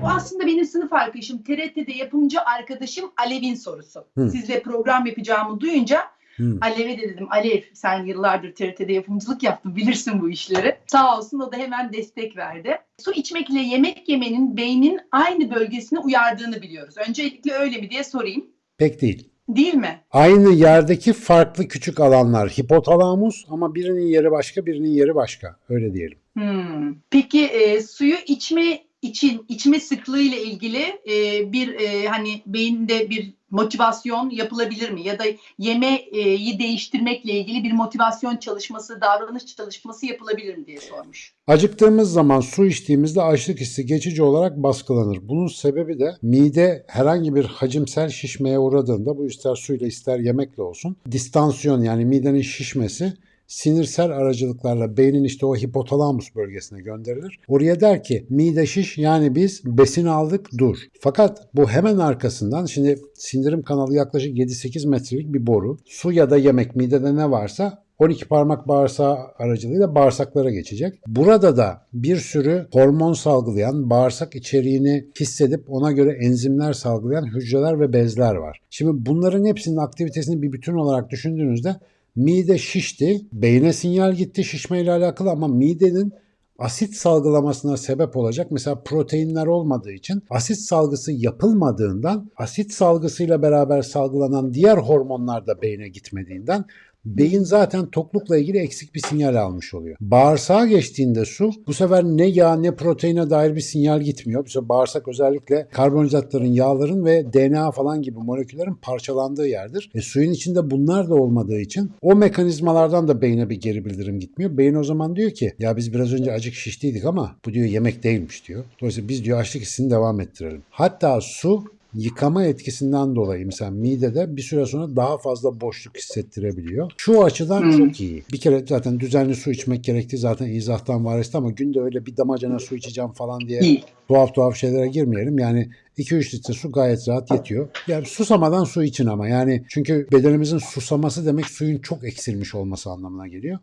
Bu aslında benim sınıf arkadaşım, TRT'de yapımcı arkadaşım Alev'in sorusu. Hı. Sizle program yapacağımı duyunca Hı. Alev'e de dedim, Alev sen yıllardır TRT'de yapımcılık yaptın, bilirsin bu işleri. Sağ olsun o da hemen destek verdi. Su içmekle yemek yemenin beynin aynı bölgesini uyardığını biliyoruz. Öncelikle öyle mi diye sorayım. Pek değil. Değil mi? Aynı yerdeki farklı küçük alanlar. Hipotalamus ama birinin yeri başka, birinin yeri başka. Öyle diyelim. Hmm. Peki e, suyu içme için içme sıklığı ile ilgili e, bir e, hani beyinde bir motivasyon yapılabilir mi? Ya da yemeği değiştirmekle ilgili bir motivasyon çalışması, davranış çalışması yapılabilir mi diye sormuş. Acıktığımız zaman su içtiğimizde açlık hissi geçici olarak baskılanır. Bunun sebebi de mide herhangi bir hacimsel şişmeye uğradığında bu ister suyla ister yemekle olsun distansiyon yani midenin şişmesi sinirsel aracılıklarla beynin işte o hipotalamus bölgesine gönderilir. Oraya der ki mide şiş yani biz besin aldık dur. Fakat bu hemen arkasından şimdi sindirim kanalı yaklaşık 7-8 metrelik bir boru. Su ya da yemek midede ne varsa 12 parmak bağırsağı aracılığıyla bağırsaklara geçecek. Burada da bir sürü hormon salgılayan, bağırsak içeriğini hissedip ona göre enzimler salgılayan hücreler ve bezler var. Şimdi bunların hepsinin aktivitesini bir bütün olarak düşündüğünüzde mide şişti, beyne sinyal gitti şişmeyle alakalı ama midenin asit salgılamasına sebep olacak. Mesela proteinler olmadığı için asit salgısı yapılmadığından asit salgısıyla beraber salgılanan diğer hormonlar da beyne gitmediğinden beyin zaten toklukla ilgili eksik bir sinyal almış oluyor. Bağırsağa geçtiğinde su bu sefer ne yağ ne proteine dair bir sinyal gitmiyor. Bu sefer bağırsak özellikle karbonhidratların, yağların ve DNA falan gibi moleküllerin parçalandığı yerdir. E, suyun içinde bunlar da olmadığı için o mekanizmalardan da beyne bir geri bildirim gitmiyor. Beyin o zaman diyor ki ya biz biraz önce acık şiştiydik ama bu diyor yemek değilmiş diyor. Dolayısıyla biz diyor açlık hissini devam ettirelim. Hatta su yıkama etkisinden dolayı mesela midede bir süre sonra daha fazla boşluk hissettirebiliyor. Şu açıdan Hmm. çok iyi. Bir kere zaten düzenli su içmek gerektiği zaten izahtan varesti ama günde öyle bir damacana su içeceğim falan diye İyi. tuhaf tuhaf şeylere girmeyelim. Yani 2-3 litre su gayet rahat yetiyor. Yani susamadan su için ama yani çünkü bedenimizin susaması demek suyun çok eksilmiş olması anlamına geliyor.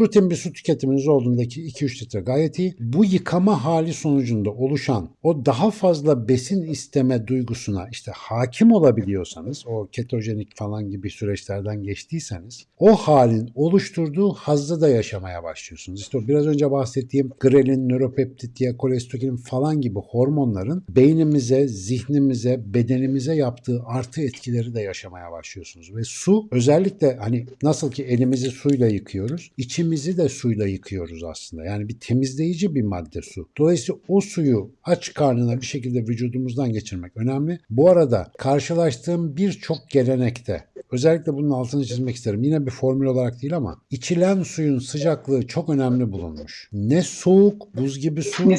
Rutin bir su tüketiminiz olduğundaki 2-3 litre gayet iyi. Bu yıkama hali sonucunda oluşan o daha fazla besin isteme duygusuna işte hakim olabiliyorsanız o ketojenik falan gibi süreçlerden geçtiyseniz o halin oluşturduğu hazzı da yaşamaya başlıyorsunuz. İşte o biraz önce bahsettiğim grelin, nöropeptit, diakolestokin falan gibi hormonların beynimize, zihnimize, bedenimize yaptığı artı etkileri de yaşamaya başlıyorsunuz. Ve su özellikle hani nasıl ki elimizi suyla yıkıyoruz, içimizi de suyla yıkıyoruz aslında. Yani bir temizleyici bir madde su. Dolayısıyla o suyu aç karnına bir şekilde vücudumuzdan geçirmek önemli. Bu arada karşılaştığım birçok gelenekte özellikle bunun altını çizmek isterim. Yine bir formül olarak değil ama içilen suyun sıcaklığı çok önemli bulunmuş. Ne soğuk buz gibi su Ne-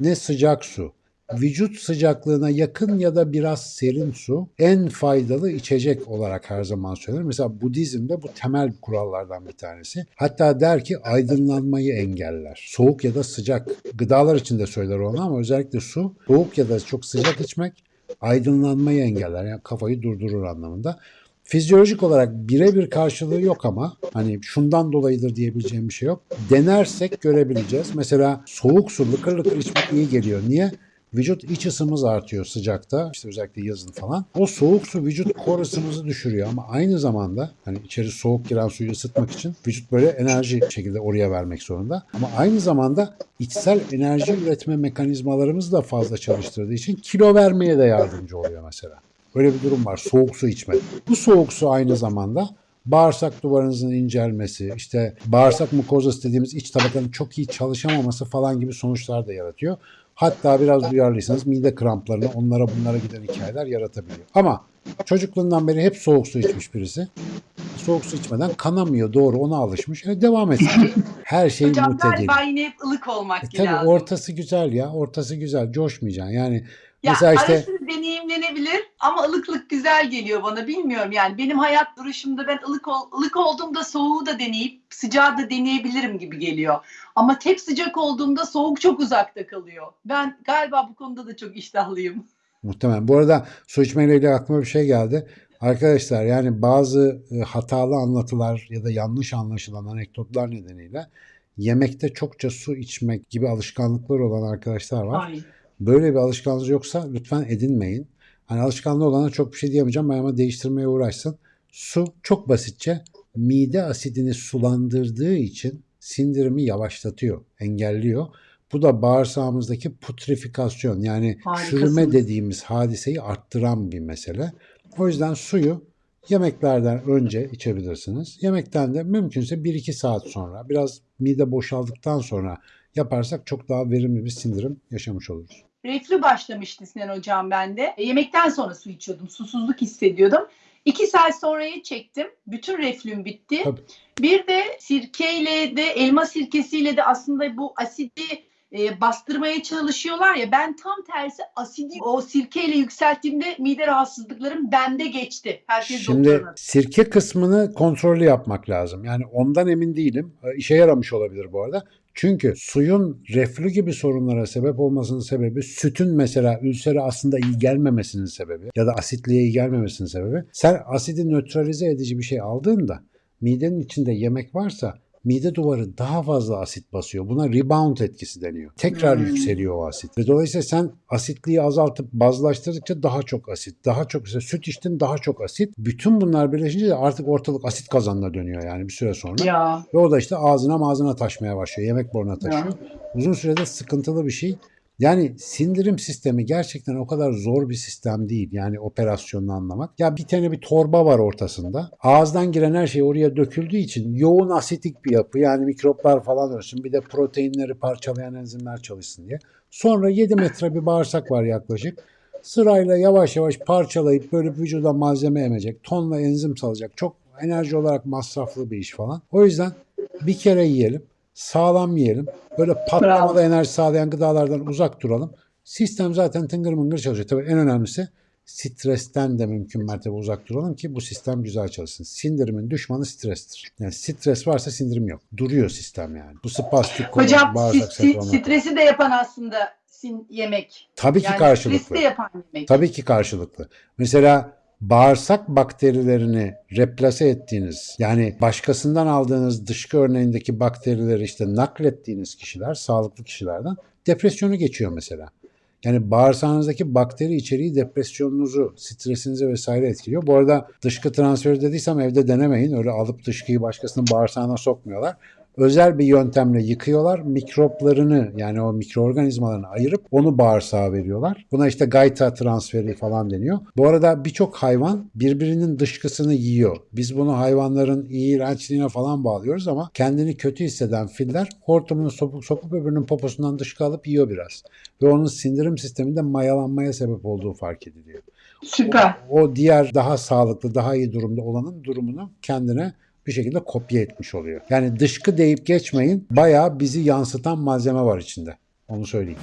ne sıcak su. Vücut sıcaklığına yakın ya da biraz serin su en faydalı içecek olarak her zaman söylenir. Mesela Budizm'de bu temel kurallardan bir tanesi. Hatta der ki aydınlanmayı engeller. Soğuk ya da sıcak. Gıdalar için de söyler onu ama özellikle su soğuk ya da çok sıcak içmek aydınlanmayı engeller. Yani kafayı durdurur anlamında. Fizyolojik olarak birebir karşılığı yok ama hani şundan dolayıdır diyebileceğim bir şey yok. Denersek görebileceğiz. Mesela soğuk su lıkır lıkır içmek iyi geliyor. Niye? Vücut iç ısımız artıyor sıcakta. işte özellikle yazın falan. O soğuk su vücut kor ısımızı düşürüyor ama aynı zamanda hani içeri soğuk giren suyu ısıtmak için vücut böyle enerji şekilde oraya vermek zorunda. Ama aynı zamanda içsel enerji üretme mekanizmalarımızı da fazla çalıştırdığı için kilo vermeye de yardımcı oluyor mesela. Öyle bir durum var. Soğuk su içmek. Bu soğuk su aynı zamanda bağırsak duvarınızın incelmesi, işte bağırsak mukozası dediğimiz iç tabakanın çok iyi çalışamaması falan gibi sonuçlar da yaratıyor. Hatta biraz duyarlıysanız mide kramplarını onlara bunlara giden hikayeler yaratabiliyor. Ama çocukluğundan beri hep soğuk su içmiş birisi. Soğuk su içmeden kanamıyor doğru ona alışmış. E, devam etsin. Her şey Hocam mutedir. galiba yine hep ılık olmak E, tabii lazım. ortası güzel ya. Ortası güzel. Coşmayacaksın. Yani Ya mesela işte arası deneyimlenebilir ama ılıklık güzel geliyor bana bilmiyorum yani benim hayat duruşumda ben ılık ol, ılık olduğumda soğuğu da deneyip sıcağı da deneyebilirim gibi geliyor. Ama hep sıcak olduğumda soğuk çok uzakta kalıyor. Ben galiba bu konuda da çok iştahlıyım. Muhtemelen. Bu arada su içmeyle ilgili aklıma bir şey geldi. Arkadaşlar yani bazı e, hatalı anlatılar ya da yanlış anlaşılan anekdotlar nedeniyle yemekte çokça su içmek gibi alışkanlıkları olan arkadaşlar var. Böyle bir alışkanlığınız yoksa lütfen edinmeyin. Hani alışkanlığı olana çok bir şey diyemeyeceğim ben ama değiştirmeye uğraşsın. Su çok basitçe mide asidini sulandırdığı için sindirimi yavaşlatıyor, engelliyor. Bu da bağırsağımızdaki putrifikasyon yani Harikasınız. çürüme dediğimiz hadiseyi arttıran bir mesele. O yüzden suyu yemeklerden önce içebilirsiniz. Yemekten de mümkünse 1-2 saat sonra biraz mide boşaldıktan sonra yaparsak çok daha verimli bir sindirim yaşamış oluruz. Reflü başlamıştı Sinan Hocam bende. E, yemekten sonra su içiyordum. Susuzluk hissediyordum. İki saat sonraya çektim. Bütün reflüm bitti. Tabii. Bir de sirkeyle de elma sirkesiyle de aslında bu asidi e, bastırmaya çalışıyorlar ya ben tam tersi asidi o sirkeyle yükselttiğimde mide rahatsızlıklarım bende geçti. Herkes Şimdi doktoruna. sirke kısmını kontrollü yapmak lazım. Yani ondan emin değilim. E, İşe yaramış olabilir bu arada. Çünkü suyun reflü gibi sorunlara sebep olmasının sebebi sütün mesela ülsere aslında iyi gelmemesinin sebebi ya da asitliğe iyi gelmemesinin sebebi. Sen asidi nötralize edici bir şey aldığında midenin içinde yemek varsa mide duvarı daha fazla asit basıyor. Buna rebound etkisi deniyor. Tekrar Hmm. yükseliyor o asit. Ve dolayısıyla sen asitliği azaltıp bazlaştırdıkça daha çok asit, daha çok işte süt içtin daha çok asit. Bütün bunlar birleşince de artık ortalık asit kazanına dönüyor yani bir süre sonra. Ya Ve o da işte ağzına ağzına taşmaya başlıyor. Yemek boruna taşıyor. Uzun sürede sıkıntılı bir şey. Yani sindirim sistemi gerçekten o kadar zor bir sistem değil. Yani operasyonunu anlamak. Ya bir tane bir torba var ortasında. Ağızdan giren her şey oraya döküldüğü için yoğun asitik bir yapı. Yani mikroplar falan ölsün. Bir de proteinleri parçalayan enzimler çalışsın diye. Sonra 7 metre bir bağırsak var yaklaşık. Sırayla yavaş yavaş parçalayıp böyle vücuda malzeme emecek. Tonla enzim salacak. Çok enerji olarak masraflı bir iş falan. O yüzden bir kere yiyelim. Sağlam yiyelim. Böyle patlamalı enerji sağlayan gıdalardan uzak duralım. Sistem zaten tıngır mıngır çalışıyor. Tabii en önemlisi stresten de mümkün mertebe uzak duralım ki bu sistem güzel çalışsın. Sindirimin düşmanı strestir. Yani stres varsa sindirim yok. Duruyor sistem yani. Bu spastik kolu, hocam si- bağırsak si- sendromu. stresi de yapan aslında sin yemek. Tabii ki Yani karşılıklı. stresi de yapan yemek. Tabii ki karşılıklı. Mesela bağırsak bakterilerini replase ettiğiniz yani başkasından aldığınız dışkı örneğindeki bakterileri işte naklettiğiniz kişiler sağlıklı kişilerden depresyonu geçiyor mesela. Yani bağırsağınızdaki bakteri içeriği depresyonunuzu, stresinizi vesaire etkiliyor. Bu arada dışkı transferi dediysem evde denemeyin. Öyle alıp dışkıyı başkasının bağırsağına sokmuyorlar. Özel bir yöntemle yıkıyorlar. Mikroplarını yani o mikroorganizmalarını ayırıp onu bağırsağa veriyorlar. Buna işte gayta transferi falan deniyor. Bu arada birçok hayvan birbirinin dışkısını yiyor. Biz bunu hayvanların iğrençliğine falan bağlıyoruz ama kendini kötü hisseden filler hortumunu sokup, sokup öbürünün poposundan dışkı alıp yiyor biraz. Ve onun sindirim sisteminde mayalanmaya sebep olduğu fark ediliyor. Süper. O diğer daha sağlıklı, daha iyi durumda olanın durumunu kendine bir şekilde kopya etmiş oluyor. Yani dışkı deyip geçmeyin. Bayağı bizi yansıtan malzeme var içinde. Onu söyleyeyim.